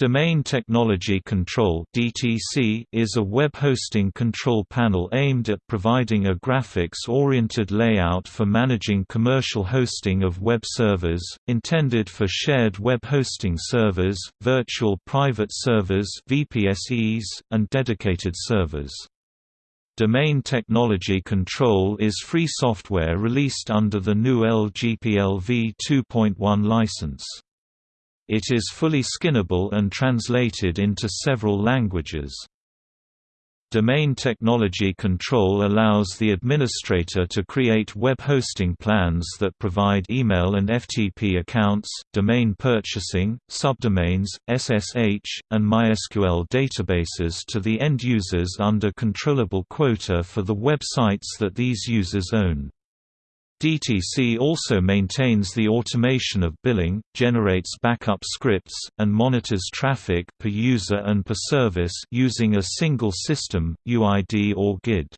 Domain Technology Control is a web hosting control panel aimed at providing a graphics-oriented layout for managing commercial hosting of web servers, intended for shared web hosting servers, virtual private servers and dedicated servers. Domain Technology Control is free software released under the GNU LGPL v2.1 license. It is fully skinnable and translated into several languages. Domain technology control allows the administrator to create web hosting plans that provide email and FTP accounts, domain purchasing, subdomains, SSH, and MySQL databases to the end users under controllable quota for the websites that these users own. DTC also maintains the automation of billing, generates backup scripts, and monitors traffic per user and per service using a single system, UID or GID.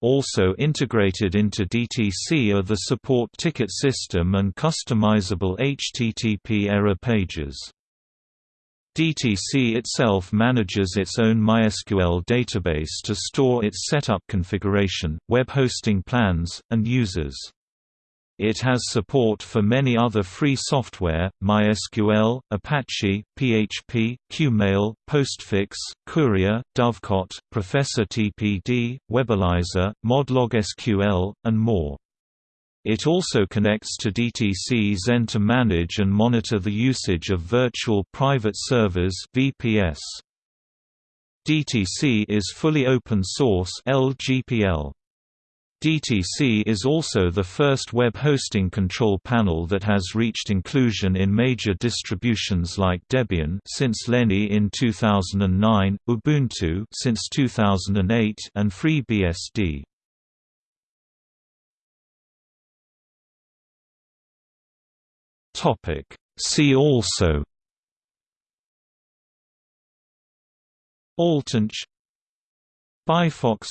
Also integrated into DTC are the support ticket system and customizable HTTP error pages. DTC itself manages its own MySQL database to store its setup configuration, web hosting plans, and users. It has support for many other free software, MySQL, Apache, PHP, Qmail, Postfix, Courier, Dovecot, ProFTPD, Webalizer, mod_log_sql, and more. It also connects to DTC Xen to manage and monitor the usage of virtual private servers (VPS). DTC is fully open source (LGPL). DTC is also the first web hosting control panel that has reached inclusion in major distributions like Debian since Lenny in 2009, Ubuntu since 2008, and FreeBSD. Topic. See also AlternC Bifox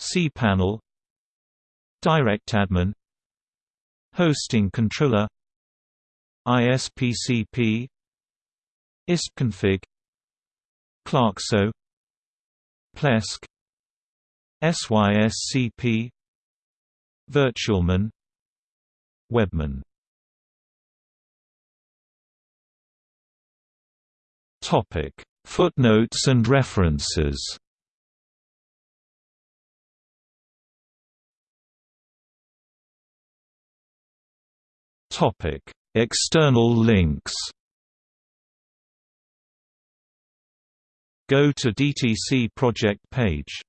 cPanel DirectAdmin Hosting controller ISPCP ISPconfig Kloxo Plesk SYSCP Virtualmin Webmin Topic: Footnotes and references. Topic: External links. Go to DTC project page